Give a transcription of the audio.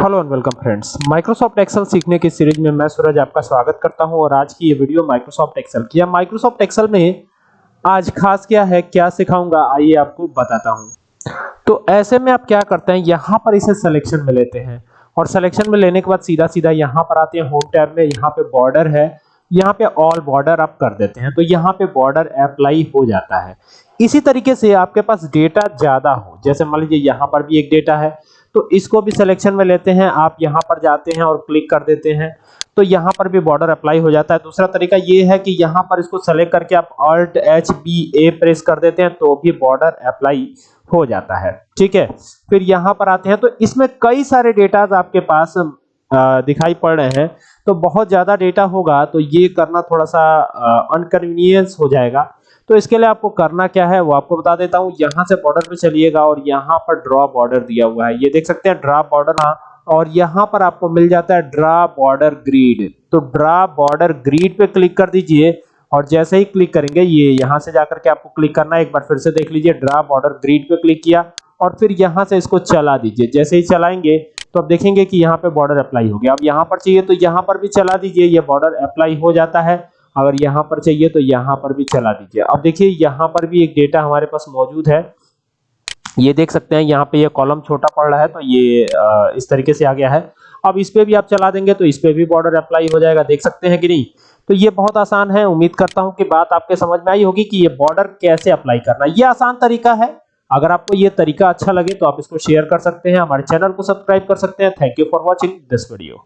Hello and welcome friends Microsoft Excel सीखने की series में मैं सूरज आपका स्वागत करता हूँ और आज की ये वीडियो माइक्रोसॉफ्ट एक्सेल की है। माइक्रोसॉफ्ट एक्सेल में आज खास क्या है, क्या सिखाऊँगा, आइए आपको बताता हूँ। तो ऐसे में आप क्या करते हैं, यहाँ पर इसे सिलेक्शन में लेते हैं। और सिलेक्शन में लेने के बाद सीधा सीधा यहाँ पर आते हैं होम टैब में, यहाँ पे बॉर्डर है, यहाँ पे ऑल बॉर्डर आप कर देते हैं। तो यहाँ पे बॉर्डर अप्लाई हो जाता है। इसी तरीके से आपके पास डेटा ज़्यादा हो, जैसे मान लीजिए यहाँ पर भी एक डेटा है तो इसको भी सिलेक्शन में लेते हैं। आप यहाँ पर जाते हैं और क्लिक कर देते हैं। तो यहाँ पर भी बॉर्डर अप्लाई हो जाता है। दूसरा तरीका ये है कि यहाँ पर इसको सेलेक्ट करके आप Alt H B A press कर देते हैं तो भी बॉर्डर अप्लाई हो जाता है। ठीक है? फिर यहाँ पर आते हैं। तो इसमें कई सारे डेटाज आपके पास दिखाई पड़ रहे हैं। तो बहुत ज़्यादा डेटा होगा तो ये करना थोड़ा सा अनकन्वीनियंस हो जाएगा। तो इसके लिए आपको करना क्या है, वो आपको बता देता हूँ। यहाँ से बॉर्डर पे चलिएगा और यहाँ पर ड्रॉ बॉर्डर दिया हुआ है। ये देख सकते हैं ड्रा बॉर्डर हाँ और यहाँ पर आपको मिल जाता है ड्रा बॉर्डर ग्रीड तो ड्रा बॉर्डर ग्रीड पे क्लिक कर दीजिए और जैसे ही क्लिक करेंगे, ये यहाँ से जाकर के आपको क्लिक करना है। एक बार फिर से देख लीजिए ड्रा बॉर्डर ग्रीड पे क्लिक किया और फिर यहाँ से इसको चला दीजिए। जैसे ही चलाएँगे तो अब देखेंगे कि यहाँ पे बॉर्डर अप्लाई हो गया। अब यहाँ पर चाहिए तो यहाँ पर भी चला दीजिए। ये बॉर्डर अप्लाई हो जाता है। अगर यहाँ पर चाहिए तो यहाँ पर भी चला दीजिए। अब देखिए, यहाँ पर भी एक डेटा हमारे पास मौजूद है। ये देख सकते हैं, यहाँ पे ये कॉलम छोटा पड़ रहा है तो ये इस तरीके से आ गया है। अब इस पे भी आप चला देंगे तो इस पे भी बॉर्डर अप्लाई हो जाएगा। देख सकते हैं कि नहीं? तो ये बहुत आसान है। उम्मीद करता हूँ कि बात आपके समझ में आई होगी कि ये बॉर्डर कैसे अप्लाई करना ये आसान तरीका है। अगर आपको ये तरीका अच्छा लगे तो आप इसको शेयर कर सकते हैं। हमारे चैनल को सब्सक्राइब कर सकते हैं। Thank you for watching this video